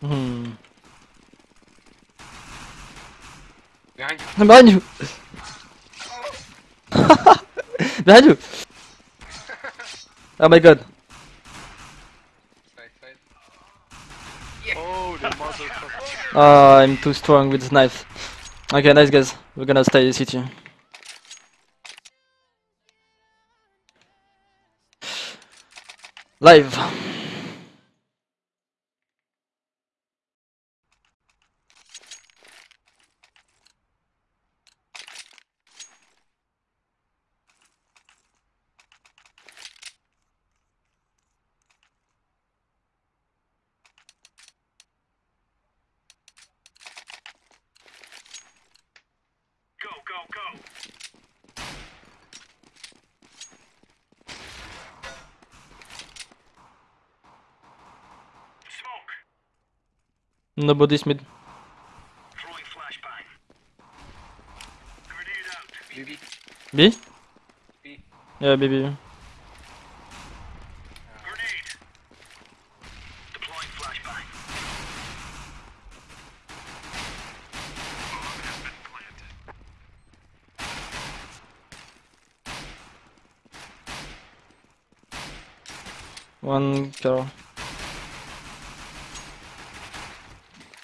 Hmm. Behind you. Behind you! You! Oh my god. Oh, the motherfucker. Oh, I'm too strong with this knife. Okay, nice guys. We're gonna stay the city. Live. Go, go, go. Smoke. Nobody's mid. Throwing flashbang. Grenade out. BB. B? B. Yeah, baby. Grenade. Deploying flashbang. Bomb has been planted. One girl. Nice. Using Bomb has, bomb has been defused. Terrorists win. Now that's a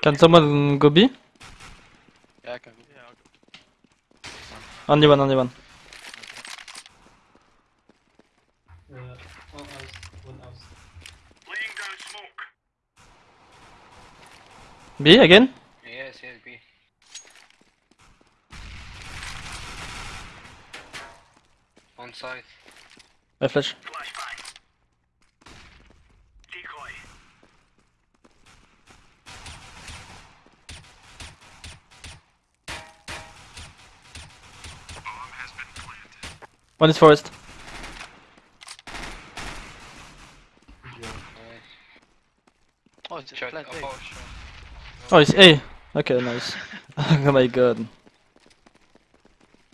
Can someone go B? Yeah, I can go. Yeah, I'll go. Only one, only one. Laying down smoke. B again? Yes, yes, B. On side. I flash. One is forest. Oh, it's Shot. plant A. Oh. Oh, it's A. Okay, nice. oh my god.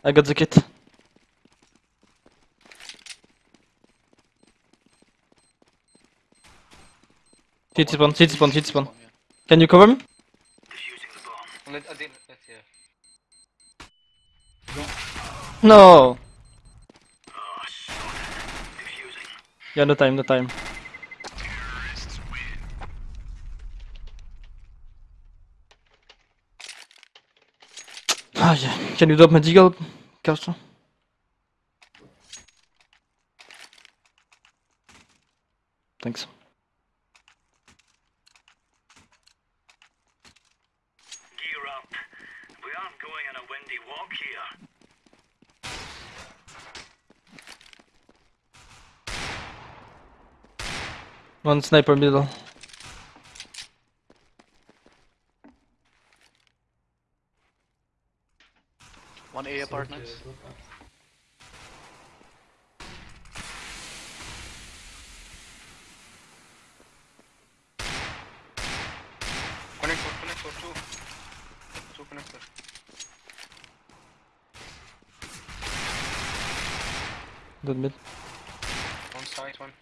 I got the kit. Hit spawn, hit spawn, hit spawn. Can you cover me? Defusing the bomb. Let, I did, let's yeah. No! Yeah, no time, no time. Ah, yeah. Can you drop my deagle, Castro? Thanks. Gear up. We aren't going on a windy walk here. One sniper middle. One A apartments. Connector, connector, two. Two connector. Dead mid. One side, one.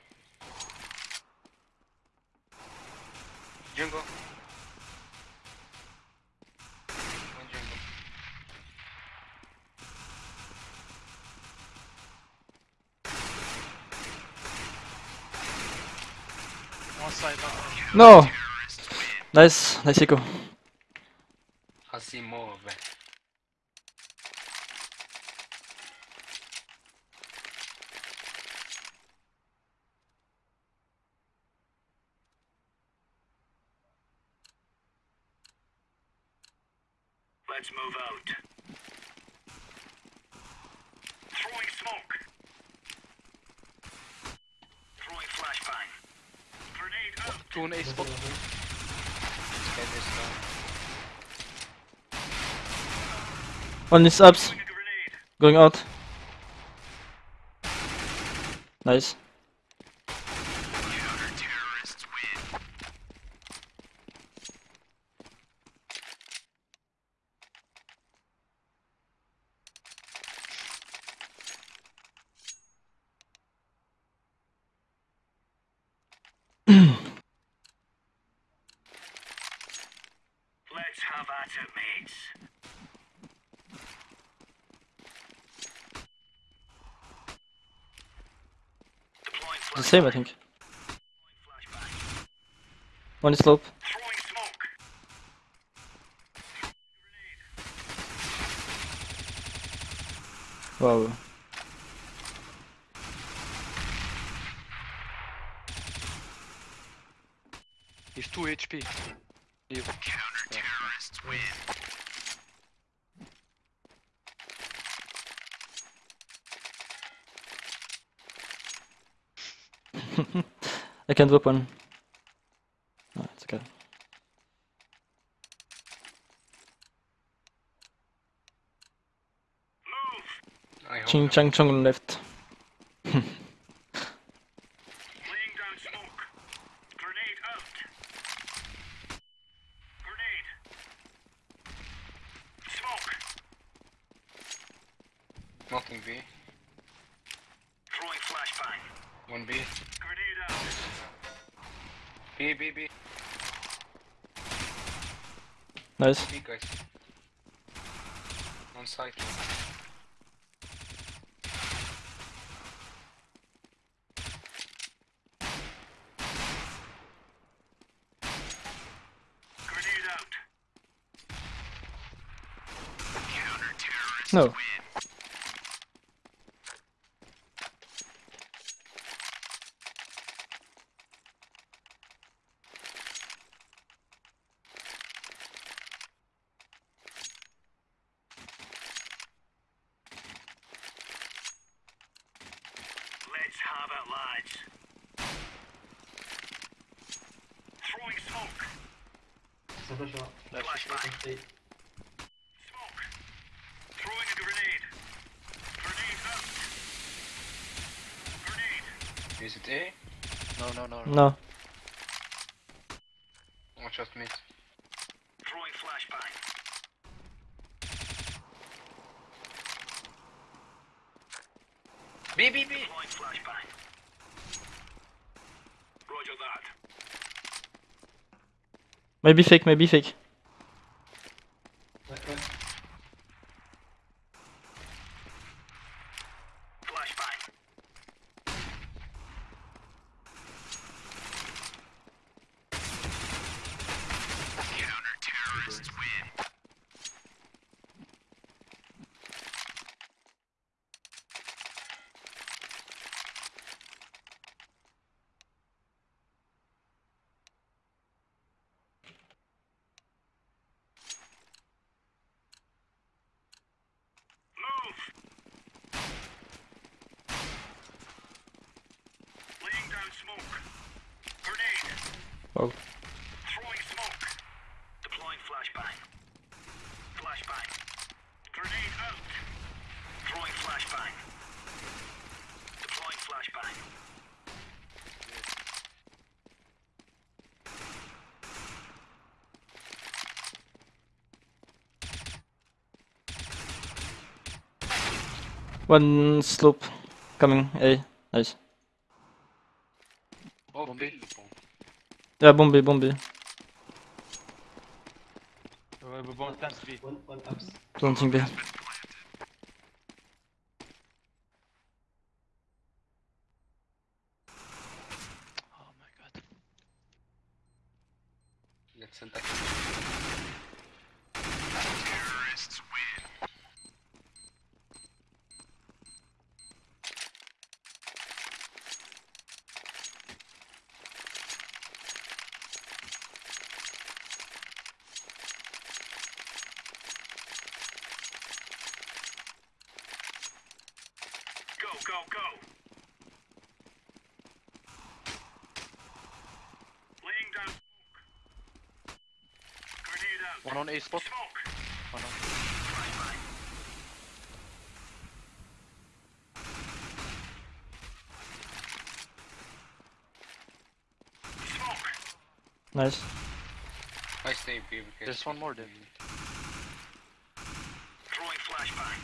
Jungle. One jungle. One side, one. No! Nice, nice echo. I see more of that. Let's move out. Throwing smoke. Throwing flashbang. Grenade out. On A spot. One is ups. Going out. Nice. Let's have at it, mates. The same, I think. Flashbang. One is slope. Wow. He's 2 HP. Leave. I can't drop one. No, it's okay. Move. Ching. Chang Chong left. Laying down smoke. Grenade out. Grenade. Smoke. Nothing B. Throwing flashbang. One B. Grenade out. B, B, B. Nice. B, guys. On site. Grenade out. No. Let's have it, lads. Throwing smoke. Flashbang. Smoke. Throwing a grenade. Grenade out. Grenade. Is it A? No, no, no. no. No. Or just mid? Throwing flashbang. B, B, B! Flashbang. Roger that. Maybe fake, maybe fake. Flashbang. Move. Laying down smoke. Grenade. Wow. Throwing smoke. Deploying flashbang. Flashbang. Grenade out. Throwing flashbang. Deploying flashbang. One slope coming. A. Nice. Oh, Bomb B. B. Yeah, bomb B, bomb B. Uh, we both times B. Planting B. A spot. One on. Nice. I stay B because There's one more there. Throwing flashbang.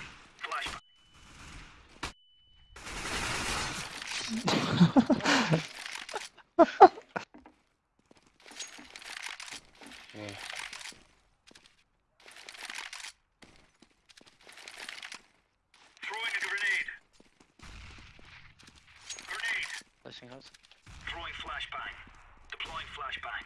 Flashbang. Yeah. Throwing a grenade. Grenade. Flashing house. Throwing flashbang. Deploying flashbang.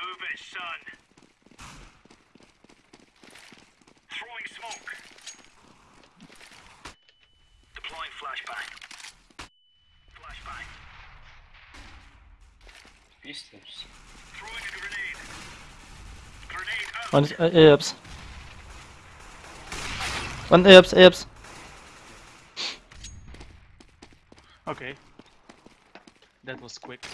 Move it, son. Throwing smoke. Deploying flashbang. Flashbang. Grenade. One is uh. One A ups, A ups. Okay. That was quick.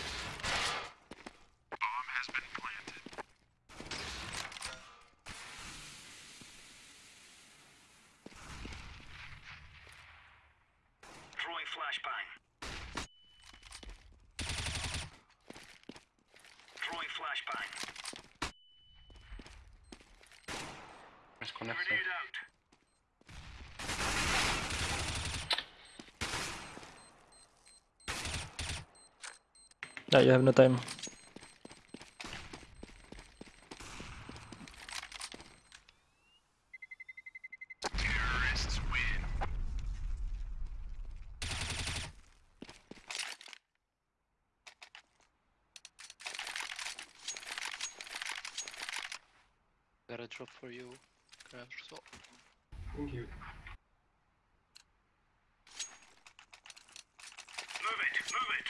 Throwing flashbang. Throwing flashbang. Let's connect Grenade out. Yeah, you have no time. Got a drop for you. Grab so. Thank you. Move it, move it.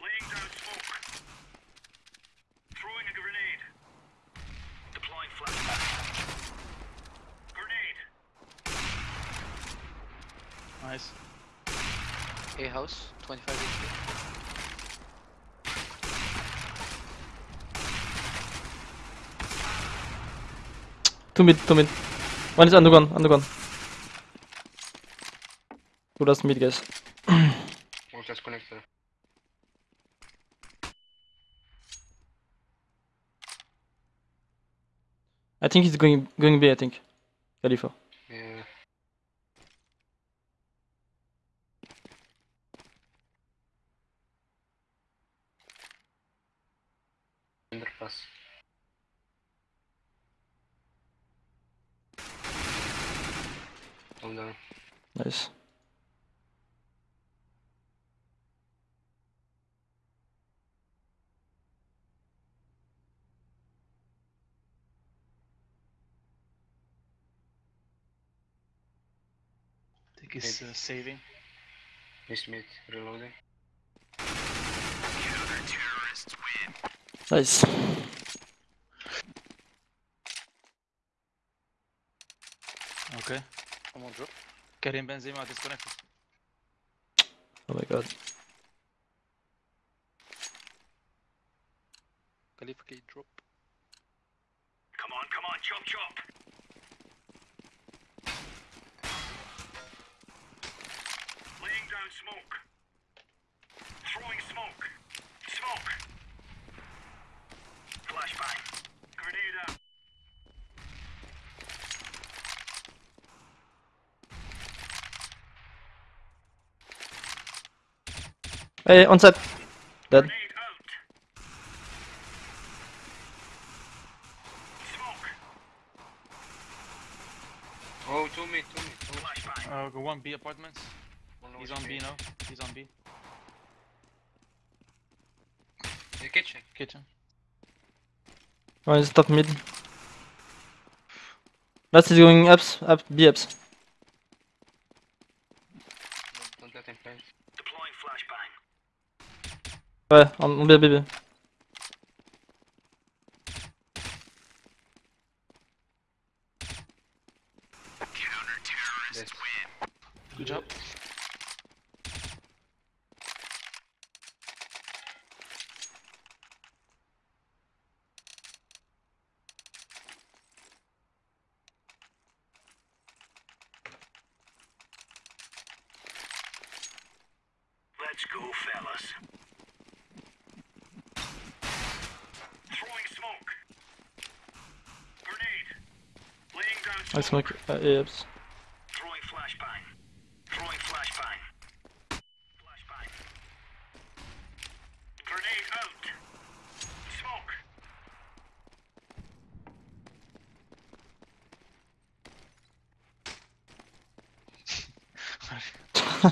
Laying down smoke. Throwing a grenade. Deploying flashbang. Grenade. Nice. A house. 25 HP. Two mid, two mid. One is undergone, undergone. Two last mid, guys. We'll just connect there. I think he's going going B, I think. Khalifa. Yeah. Underpass. Hold on. Nice. I think he's uh, saving. Miss mid reloading. Nice. Okay. Come on, drop. Karim Benzema disconnected. Oh my god. Khalifa K drop. Come on, come on, chop chop. Smoke. Throwing smoke. Smoke. Flashbang. Grenade out. Hey, on set. Dead. Grenade Why is top mid? Last is going ups, up, B ups. Ouais, on B, B, B. oops. Throwing flashbang. Throwing flashbang. Flashbang. Grenade out. Smoke.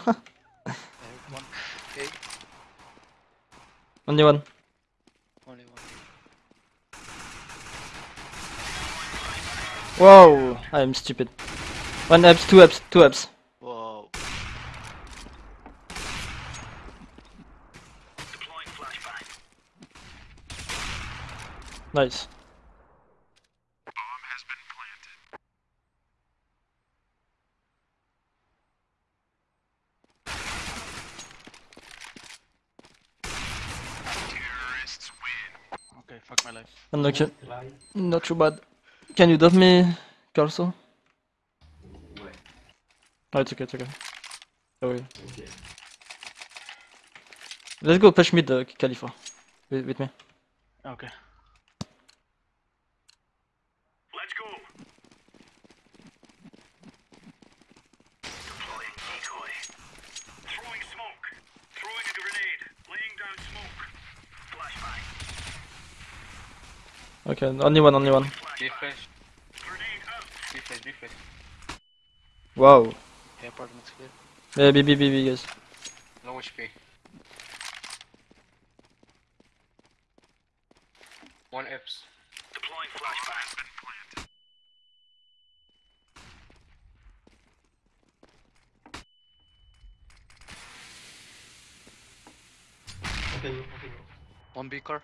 One. Okay, Only one. only one. Whoa! I'm stupid. One abs, two abs, two abs. Whoa. Deploying flashbang. Nice. Okay, fuck my life. I'm not, not too bad. Can you dub me, Carso? Oh, it's okay, it's okay. Sorry. Let's go push mid, uh, Khalifa. With, with me. Okay. Let's go. Deploying decoy. Throwing smoke. Throwing a grenade. Laying down smoke. Flashbang. Okay, only one, only one. B Flashbang. flash. Grenade out. B flash. Wow. Yeah, apartment's clear. Yeah, B, B, B, B, guys. Low HP. One Eps. Deploying flashbang. One B car.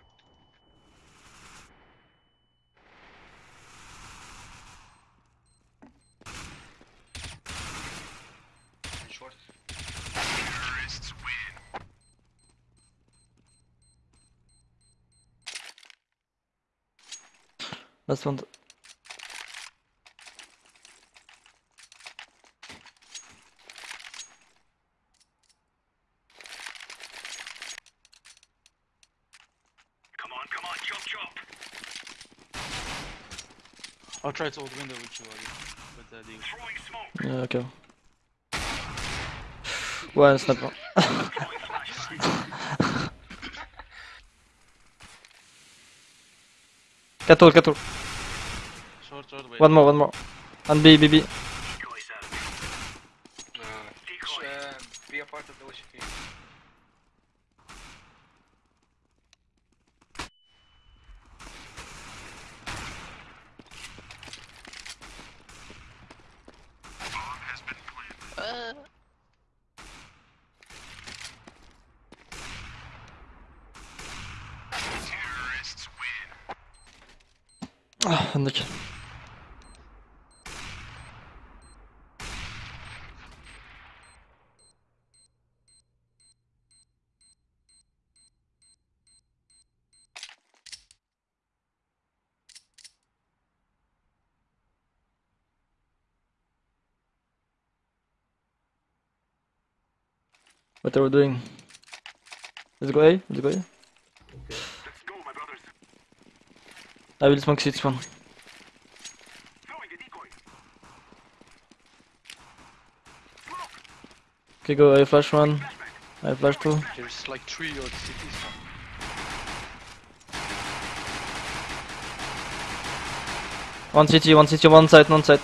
In short. Last one. Come on, come on, chop chop. I'll try to hold the window with you, Ali. With the deal. Throwing smoke. Yeah, okay. Ouais, sniper. Deploying flashbang. 4 all, 4 all. Short, short, wait. One more, one more. And B, B, B. Decoys out. Uh, Decoy. uh, be a part of the HP. Uh, Ah, Nick. What are we doing? Let's go A, let's go A. Let's go, my brothers. I will smoke six one. Throwing a decoy. Okay, go A flash one. I flash two. there's like three or cities. One CT, one CT, one side, one side.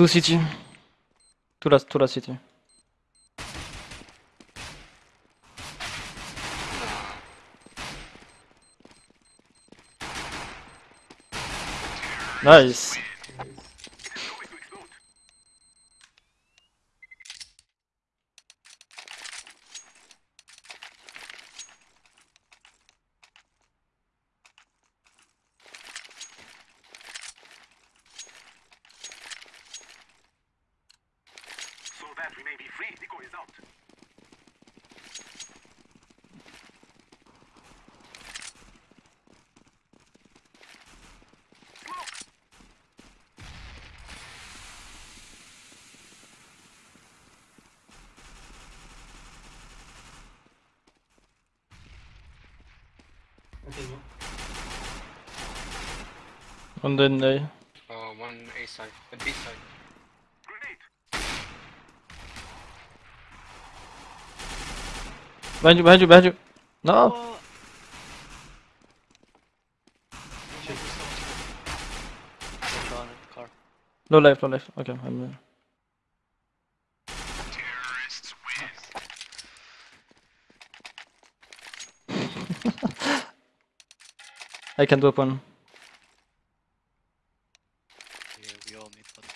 Two city. Two last, two last city. Nice. That we may be free, Nico is out one A side. A B side. Grenade. Behind you, behind you, behind you. No. Hold on in the car. Low life, low life. Okay, I'm there. I can drop one. Yeah, we all need one.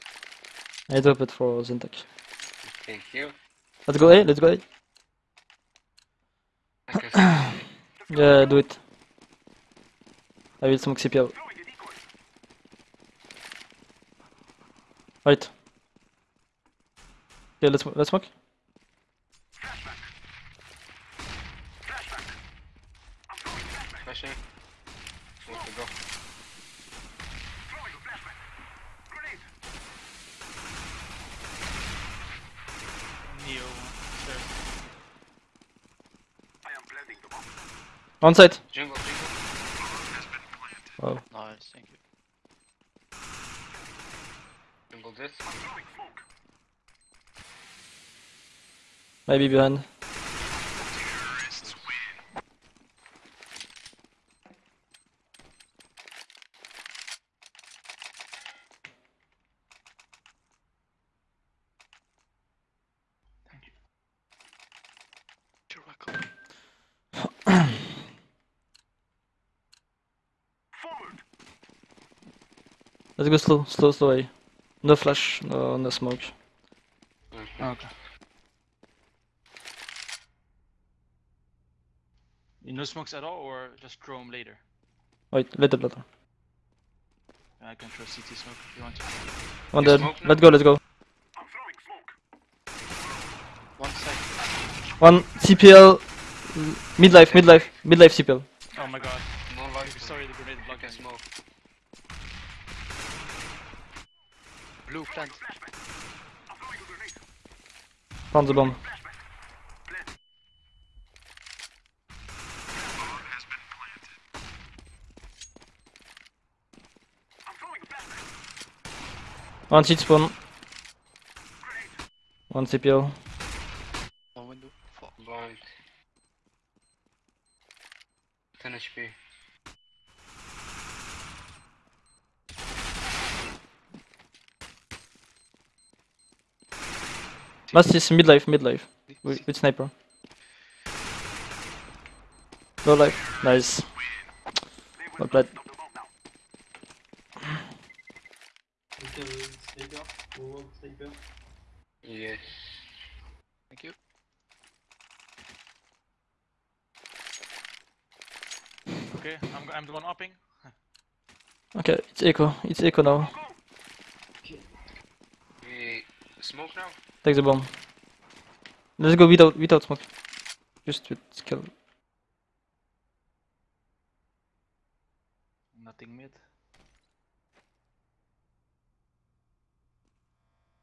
I drop it for Zintek. Thank you. Let's go A, let's go A. Yeah, do it. I will smoke decoy. Right. Okay, let's let's smoke? On site. Jungle, jungle. Oh. Nice, thank you. Jungle this. Maybe behind. Let's go slow, slow, slow A. No flash, no no smoke. Mhm. Okay. No smokes at all, or just throw them later? Wait, little later. I can throw CT smoke if you want to. One You dead. Let's go, let's go. I'm throwing smoke. One side. One CPL. Midlife, midlife, midlife CPL. Oh my god. No life. Sorry, the grenade I blocked can me. smoke. Blue plant. Flashback. I'm throwing a grenade. Found the bomb. Flashback. Plant. I'm throwing a flashback. One seat spawn. Grenade. One CPL. One window. Fuck. Blind. 10 HP. Last is midlife, midlife. With, with sniper. No life. Nice. They will Well played. stop the bomb now. Yes. Thank you. Okay, I'm, I'm the one upping. Okay, it's echo. It's echo now. We smoke now? Take the bomb. Let's go without without smoke. Just with skill. Nothing mid.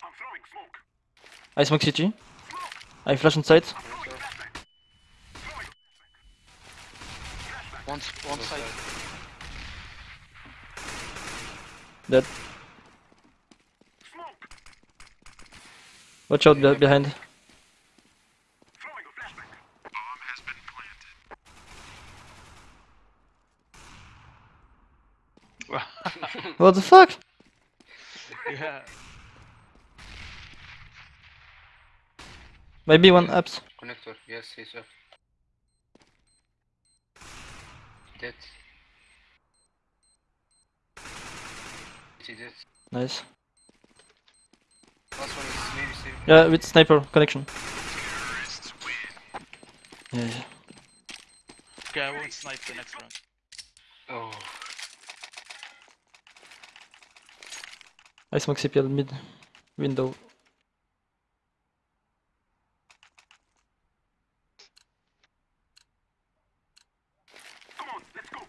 I'm throwing smoke. I smoke CT. I flash inside. One, one side. side. Dead. Watch out behind. what the fuck? Yeah. Maybe one ups. Connector, yes, he's up. Dead. He dead. Nice. Yeah, with sniper connection. Yeah, yeah. Okay, I won't snipe the next round. Oh, I smoke CPL mid window. On, let's go.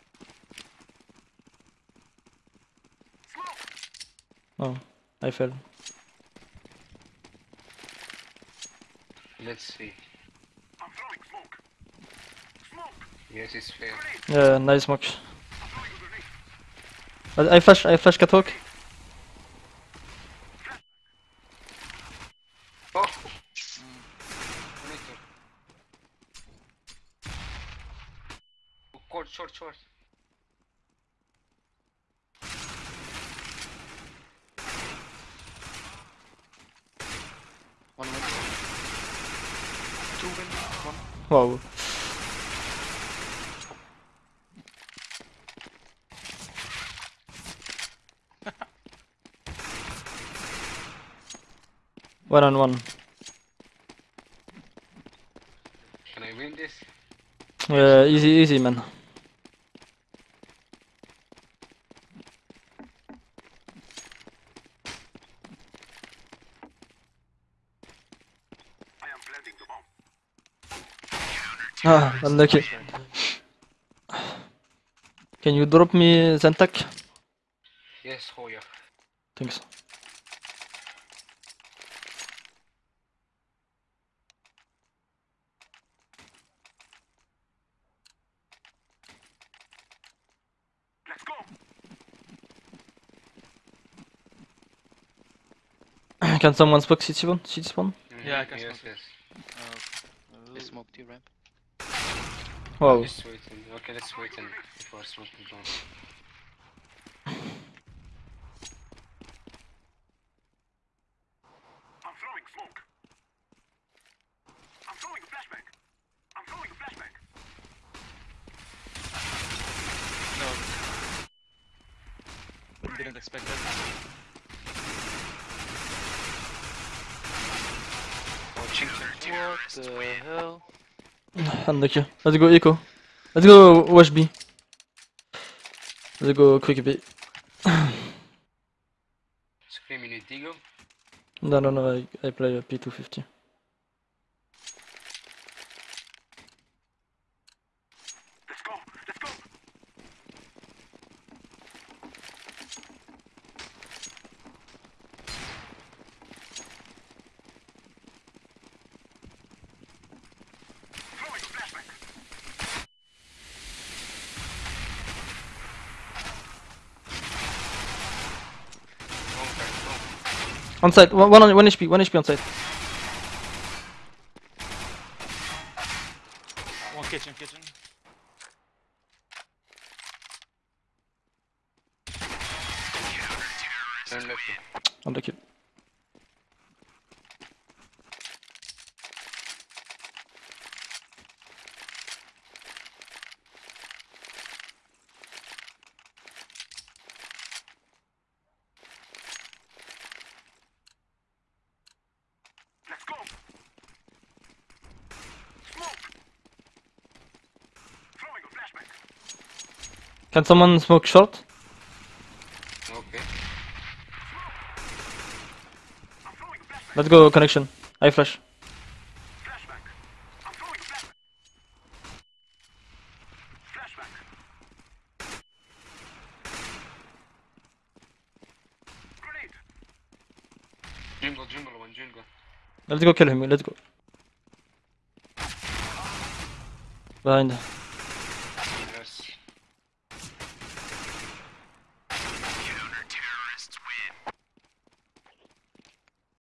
Smoke. Oh, I fell. Let's see. I'm throwing smoke. Smoke. Yes, it's fair. Yeah, nice smoke. I'm throwing a grenade. I, I flash, I flash catwalk. Oh! Oh, Short, short, short. One win. Two win. One. Wow. one on one. Can I win this? Yeah, easy, easy, man. I am planting the bomb. Ah, unlucky. Can you drop me Zentak? Yes, oh Hoya. Thanks. Let's go. Can someone smoke CT spawn? CT spawn? Yeah, I can yes, smoke it. yes. Uh, they smoked you ramp. Waiting. Okay, let's wait and before. I'm throwing smoke. I'm throwing a flashbang. I'm throwing a flashbang. No. Didn't expect that. Watching What the hell? Let's go eco. Let's go wash B. Let's go quick B. Scream, you need Digo? No, no, no, I, I play a P250. Let's go. Let's go. Throwing a flashbang. Wrong time, wrong. On side, one, one, on, one HP, one HP on side. One kitchen, kitchen. Turn left. Unlucky. Let's go. Smoke. Throwing a flashbang. Can someone smoke short? Okay. I'm throwing a flashbang. Let's go connection. I flash. Flashbang. I'm throwing a flashbang. Flashbang. Grenade. Jungle, jungle, one jungle. Let's go kill him, let's go. Behind.